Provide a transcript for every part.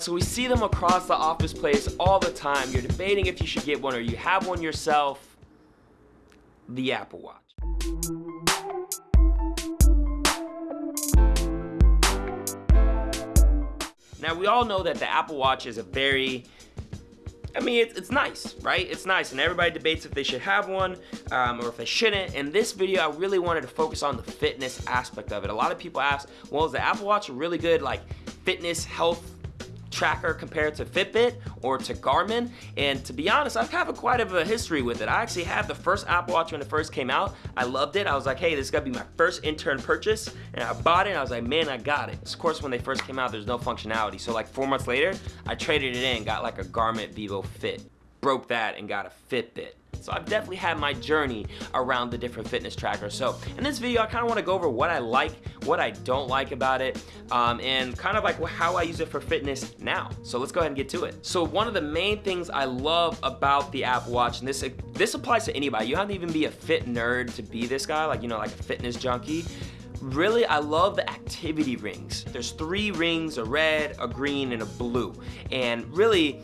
So we see them across the office place all the time. You're debating if you should get one or you have one yourself. The Apple Watch. Now we all know that the Apple Watch is a very I mean, it's, it's nice, right? It's nice, and everybody debates if they should have one um, or if they shouldn't. In this video, I really wanted to focus on the fitness aspect of it. A lot of people ask, well, is the Apple Watch really good, like, fitness, health tracker compared to Fitbit or to Garmin. And to be honest, I've had quite of a history with it. I actually had the first Apple Watch when it first came out. I loved it. I was like, hey, this is gonna be my first intern purchase. And I bought it and I was like, man, I got it. Of course, when they first came out, there's no functionality. So like four months later, I traded it in, got like a Garmin Vivo Fit. Broke that and got a Fitbit. So I've definitely had my journey around the different fitness trackers. So in this video, I kind of want to go over what I like, what I don't like about it, um, and kind of like how I use it for fitness now. So let's go ahead and get to it. So one of the main things I love about the Apple Watch, and this, this applies to anybody, you don't have to even be a fit nerd to be this guy, like, you know, like a fitness junkie. Really, I love the activity rings. There's three rings, a red, a green, and a blue. And really,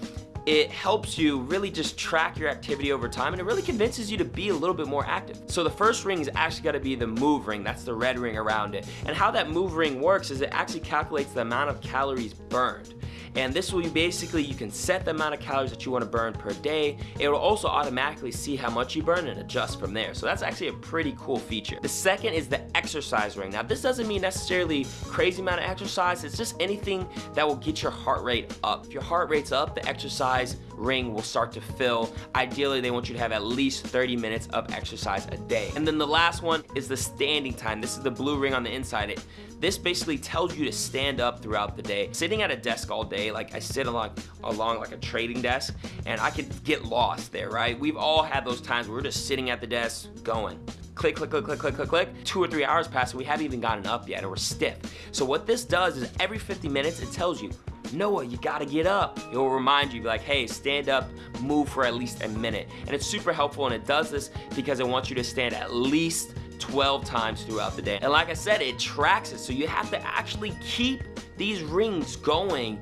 it helps you really just track your activity over time and it really convinces you to be a little bit more active. So the first ring is actually gotta be the move ring, that's the red ring around it. And how that move ring works is it actually calculates the amount of calories burned. And this will basically, you can set the amount of calories that you wanna burn per day. It will also automatically see how much you burn and adjust from there. So that's actually a pretty cool feature. The second is the exercise ring. Now this doesn't mean necessarily crazy amount of exercise, it's just anything that will get your heart rate up. If your heart rate's up, the exercise ring will start to fill. Ideally, they want you to have at least 30 minutes of exercise a day. And then the last one is the standing time. This is the blue ring on the inside. It, this basically tells you to stand up throughout the day. Sitting at a desk all day, like I sit along, along like a trading desk, and I could get lost there, right? We've all had those times where we're just sitting at the desk going click, click, click, click, click, click, click. Two or three hours pass and we haven't even gotten up yet and we're stiff. So what this does is every 50 minutes, it tells you, Noah, you gotta get up. It will remind you, be like, hey, stand up, move for at least a minute. And it's super helpful and it does this because it wants you to stand at least 12 times throughout the day. And like I said, it tracks it. So you have to actually keep these rings going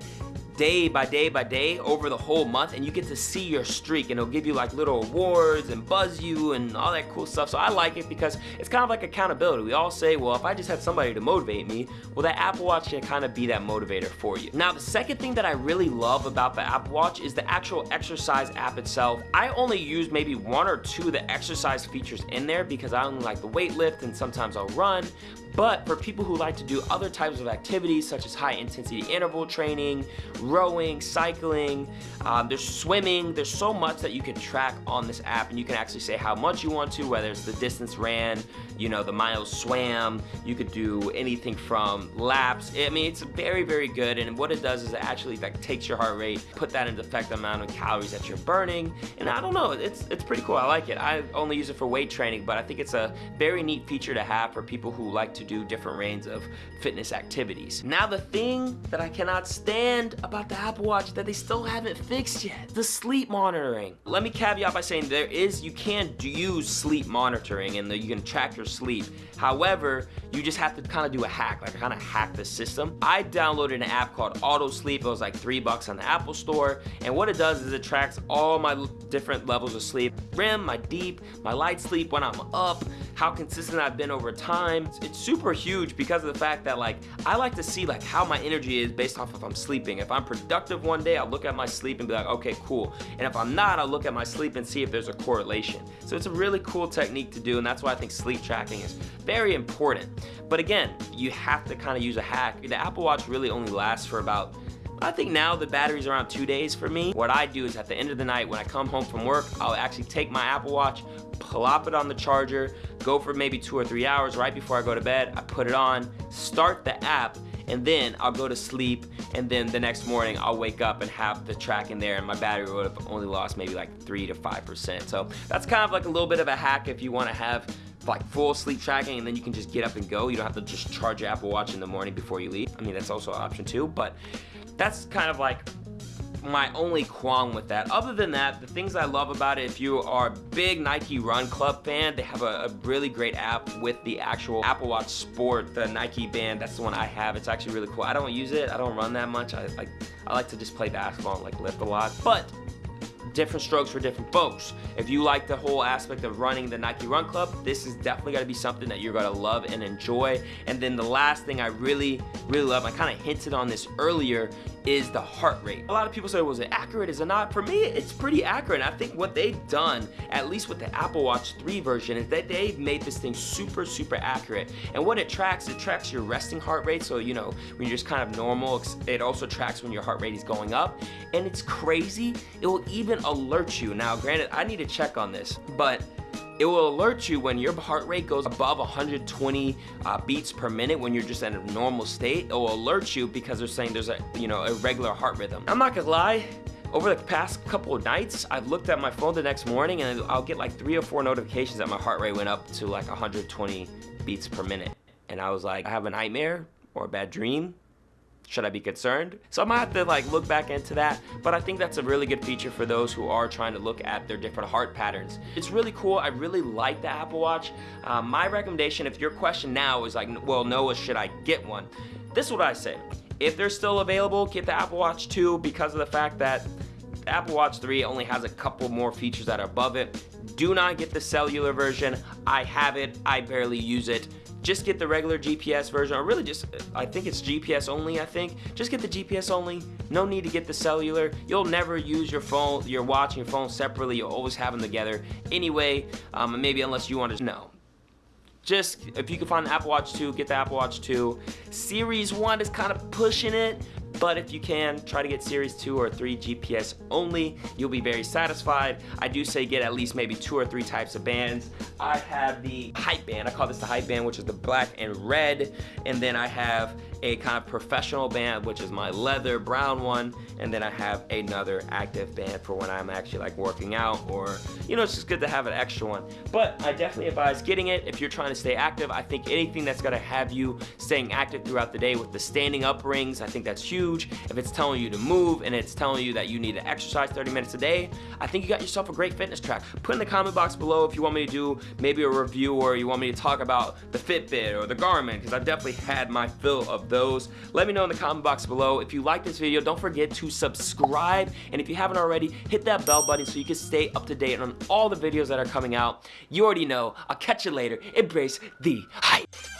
day by day by day over the whole month and you get to see your streak and it'll give you like little awards and buzz you and all that cool stuff. So I like it because it's kind of like accountability. We all say, well, if I just had somebody to motivate me, well, that Apple Watch can kind of be that motivator for you. Now, the second thing that I really love about the Apple Watch is the actual exercise app itself. I only use maybe one or two of the exercise features in there because I only like the weight lift and sometimes I'll run, but for people who like to do other types of activities such as high intensity interval training, rowing, cycling, um, there's swimming, there's so much that you can track on this app and you can actually say how much you want to, whether it's the distance ran, you know, the miles swam, you could do anything from laps. I mean, it's very, very good and what it does is it actually like takes your heart rate, put that into effect the amount of calories that you're burning, and I don't know, it's, it's pretty cool, I like it. I only use it for weight training, but I think it's a very neat feature to have for people who like to do different range of fitness activities. Now the thing that I cannot stand about the Apple Watch that they still haven't fixed yet, the sleep monitoring. Let me caveat by saying there is, you can use sleep monitoring and you can track your sleep. However, you just have to kind of do a hack, like kind of hack the system. I downloaded an app called Auto Sleep. It was like three bucks on the Apple Store. And what it does is it tracks all my different levels of sleep. REM, my deep, my light sleep when I'm up, how consistent I've been over time. It's super huge because of the fact that like, I like to see like how my energy is based off if I'm sleeping. If I'm productive one day, I'll look at my sleep and be like, okay, cool. And if I'm not, I'll look at my sleep and see if there's a correlation. So it's a really cool technique to do and that's why I think sleep tracking is very important. But again, you have to kind of use a hack. The Apple Watch really only lasts for about I think now the battery's around two days for me. What I do is at the end of the night when I come home from work, I'll actually take my Apple Watch, plop it on the charger, go for maybe two or three hours right before I go to bed. I put it on, start the app, and then I'll go to sleep and then the next morning I'll wake up and have the track in there and my battery would have only lost maybe like 3 to 5%. So that's kind of like a little bit of a hack if you want to have like full sleep tracking and then you can just get up and go. You don't have to just charge your Apple Watch in the morning before you leave. I mean, that's also an option too, but that's kind of like my only qualm with that. Other than that, the things I love about it, if you are a big Nike Run Club fan, they have a, a really great app with the actual Apple Watch Sport, the Nike band. That's the one I have. It's actually really cool. I don't use it. I don't run that much. I, I, I like to just play basketball and like lift a lot. But different strokes for different folks. If you like the whole aspect of running the Nike Run Club, this is definitely gonna be something that you're gonna love and enjoy. And then the last thing I really, really love, I kind of hinted on this earlier, is the heart rate. A lot of people say, was it accurate, is it not? For me, it's pretty accurate. I think what they've done, at least with the Apple Watch 3 version, is that they've made this thing super, super accurate. And what it tracks, it tracks your resting heart rate. So, you know, when you're just kind of normal, it also tracks when your heart rate is going up. And it's crazy, it will even alert you. Now, granted, I need to check on this, but it will alert you when your heart rate goes above 120 uh, beats per minute when you're just in a normal state. It will alert you because they're saying there's a, you know, a regular heart rhythm. I'm not gonna lie, over the past couple of nights, I've looked at my phone the next morning and I'll get like three or four notifications that my heart rate went up to like 120 beats per minute. And I was like, I have a nightmare or a bad dream should I be concerned? So I might have to like look back into that, but I think that's a really good feature for those who are trying to look at their different heart patterns. It's really cool. I really like the Apple Watch. Uh, my recommendation, if your question now is like, well, Noah, should I get one? This is what I say. If they're still available, get the Apple Watch 2 because of the fact that Apple Watch 3 only has a couple more features that are above it. Do not get the cellular version. I have it. I barely use it just get the regular GPS version, or really just, I think it's GPS only, I think. Just get the GPS only, no need to get the cellular. You'll never use your phone, your watch and your phone separately, you'll always have them together. Anyway, um, maybe unless you want to know just if you can find the Apple Watch 2, get the Apple Watch 2. Series 1 is kind of pushing it, but if you can, try to get Series 2 or 3 GPS only. You'll be very satisfied. I do say get at least maybe two or three types of bands. I have the Hype Band. I call this the Hype Band, which is the black and red. And then I have a kind of professional band, which is my leather brown one. And then I have another active band for when I'm actually like working out or, you know, it's just good to have an extra one. But I definitely advise getting it if you're trying to stay active. I think anything that's gonna have you staying active throughout the day with the standing up rings, I think that's huge. If it's telling you to move and it's telling you that you need to exercise 30 minutes a day, I think you got yourself a great fitness track. Put in the comment box below if you want me to do maybe a review or you want me to talk about the Fitbit or the Garmin because I've definitely had my fill of those. Let me know in the comment box below. If you like this video, don't forget to subscribe. And if you haven't already, hit that bell button so you can stay up to date on all the videos that are coming out. You already know. I'll catch you later. Embrace the hype.